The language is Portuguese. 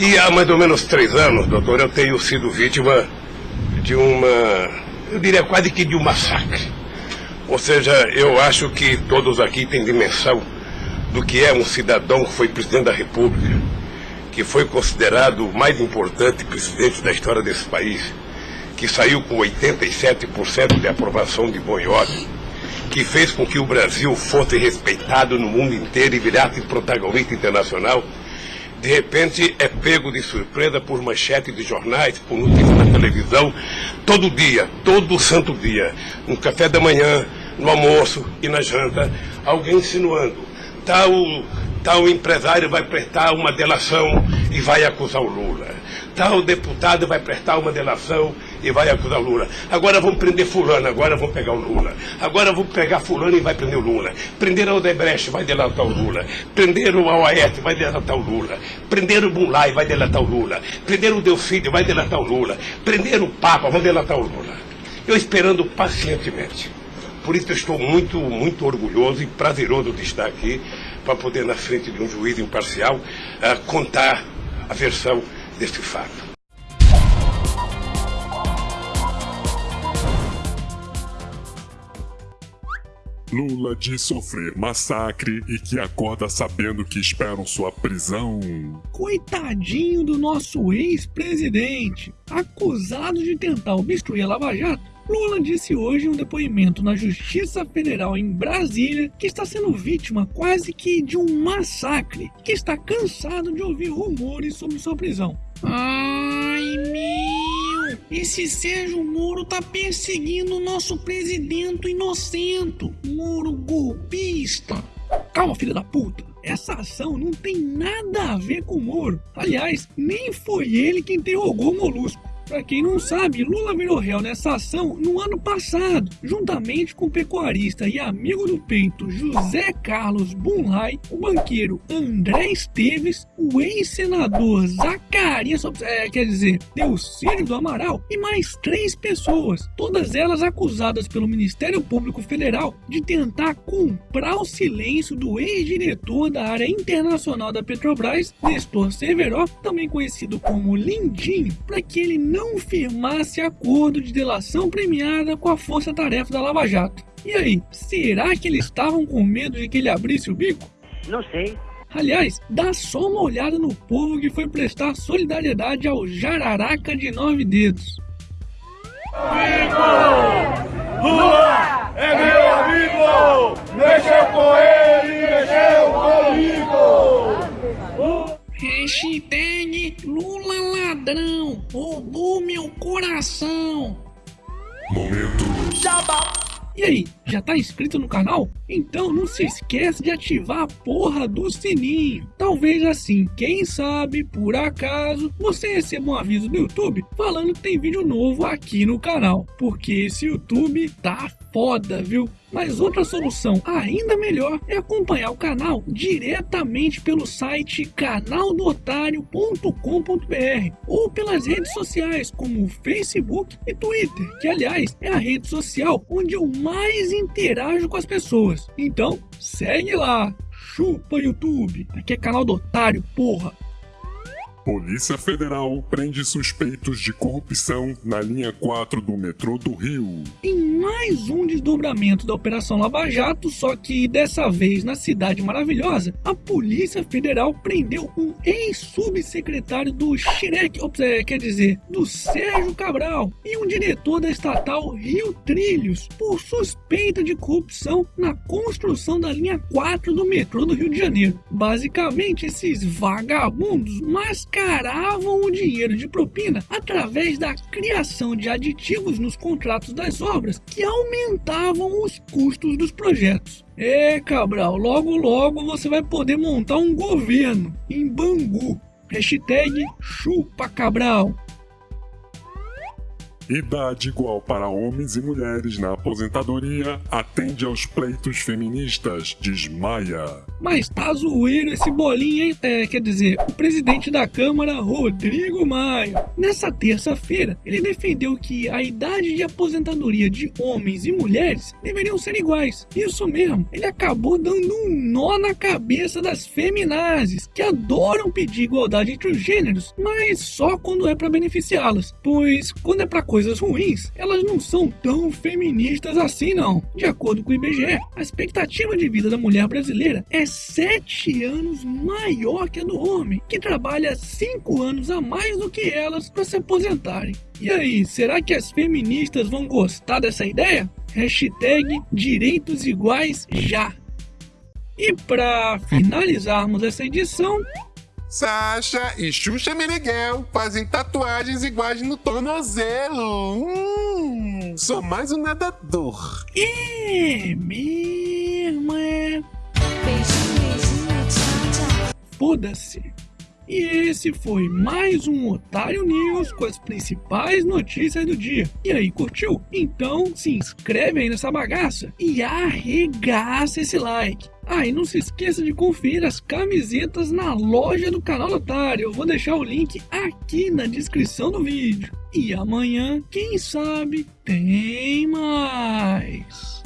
E há mais ou menos três anos, doutor, eu tenho sido vítima de uma, eu diria quase que de um massacre. Ou seja, eu acho que todos aqui têm dimensão do que é um cidadão que foi presidente da República, que foi considerado o mais importante presidente da história desse país, que saiu com 87% de aprovação de Boiode, que fez com que o Brasil fosse respeitado no mundo inteiro e virasse protagonista internacional, de repente é pego de surpresa por manchete de jornais, por notícias na televisão, todo dia, todo santo dia, no café da manhã, no almoço e na janta, alguém insinuando, tal, tal empresário vai prestar uma delação e vai acusar o Lula. Tal deputado vai prestar uma delação e vai acusar o Lula. Agora vão prender fulano, agora vão pegar o Lula. Agora vão pegar fulano e vai prender o Lula. Prender o Odebrecht, vai delatar o Lula. Prender o Aoete, vai delatar o Lula. Prender o Bunlai, vai delatar o Lula. Prender o Delfídio, vai delatar o Lula. Prender o Papa, vai delatar o Lula. Eu esperando pacientemente. Por isso eu estou muito, muito orgulhoso e prazeroso de estar aqui para poder, na frente de um juiz imparcial, uh, contar a versão deste fato. Lula diz sofrer massacre e que acorda sabendo que esperam sua prisão. Coitadinho do nosso ex-presidente, acusado de tentar obstruir a Lava Jato. Lula disse hoje em um depoimento na Justiça Federal em Brasília que está sendo vítima quase que de um massacre, que está cansado de ouvir rumores sobre sua prisão. Ai meu! Esse Sérgio Moro tá perseguindo o nosso presidente inocente, Moro golpista. Calma, filha da puta. Essa ação não tem nada a ver com o Moro. Aliás, nem foi ele quem interrogou o Molusco. Para quem não sabe, Lula virou réu nessa ação no ano passado, juntamente com o pecuarista e amigo do peito José Carlos Bunlai, o banqueiro André Esteves, o ex-senador Zacarias, é, quer dizer, Delcírio do Amaral e mais três pessoas, todas elas acusadas pelo Ministério Público Federal de tentar comprar o silêncio do ex-diretor da área internacional da Petrobras, Nestor Severo, também conhecido como Lindinho, para que ele não não firmasse acordo de delação premiada com a força-tarefa da Lava Jato. E aí, será que eles estavam com medo de que ele abrisse o bico? Não sei. Aliás, dá só uma olhada no povo que foi prestar solidariedade ao Jararaca de Nove Dedos. Amigo! Lula é meu Momento. E aí, já tá inscrito no canal? Então não se esquece de ativar a porra do sininho. Talvez assim, quem sabe, por acaso, você receba um aviso do YouTube falando que tem vídeo novo aqui no canal. Porque esse YouTube tá foda, viu? Mas outra solução ainda melhor é acompanhar o canal diretamente pelo site canaldotário.com.br ou pelas redes sociais como Facebook e Twitter, que aliás é a rede social onde eu mais interajo com as pessoas. Então segue lá, chupa YouTube, aqui é canal do Otário, porra. Polícia Federal prende suspeitos de corrupção na linha 4 do metrô do Rio. Em mais um desdobramento da Operação Lava Jato, só que dessa vez na Cidade Maravilhosa, a Polícia Federal prendeu um ex-subsecretário do Xirec, é, quer dizer, do Sérgio Cabral, e um diretor da estatal Rio Trilhos, por suspeita de corrupção na construção da linha 4 do metrô do Rio de Janeiro. Basicamente, esses vagabundos mascaravam o dinheiro de propina através da criação de aditivos nos contratos das obras que aumentavam os custos dos projetos. É, Cabral, logo logo você vai poder montar um governo em Bangu. Hashtag chupa Cabral. Idade igual para homens e mulheres na aposentadoria atende aos pleitos feministas, diz Maia. Mas tá zoeiro esse bolinho, hein? É, quer dizer, o presidente da Câmara, Rodrigo Maia. Nessa terça-feira, ele defendeu que a idade de aposentadoria de homens e mulheres deveriam ser iguais. Isso mesmo, ele acabou dando um nó na cabeça das feminazes, que adoram pedir igualdade entre os gêneros, mas só quando é para beneficiá-las. Pois quando é para coisas ruins, elas não são tão feministas assim não. De acordo com o IBGE, a expectativa de vida da mulher brasileira é 7 anos maior que a do homem, que trabalha 5 anos a mais do que elas para se aposentarem. E aí, será que as feministas vão gostar dessa ideia? Hashtag direitos iguais já. E para finalizarmos essa edição, Sasha e Xuxa Meneghel fazem tatuagens iguais no tornozelo. Hum, sou mais um nadador. é mesmo, é. Foda-se. E esse foi mais um Otário News com as principais notícias do dia. E aí, curtiu? Então se inscreve aí nessa bagaça e arregaça esse like. Ah, e não se esqueça de conferir as camisetas na loja do canal Otário. Eu vou deixar o link aqui na descrição do vídeo. E amanhã, quem sabe, tem mais.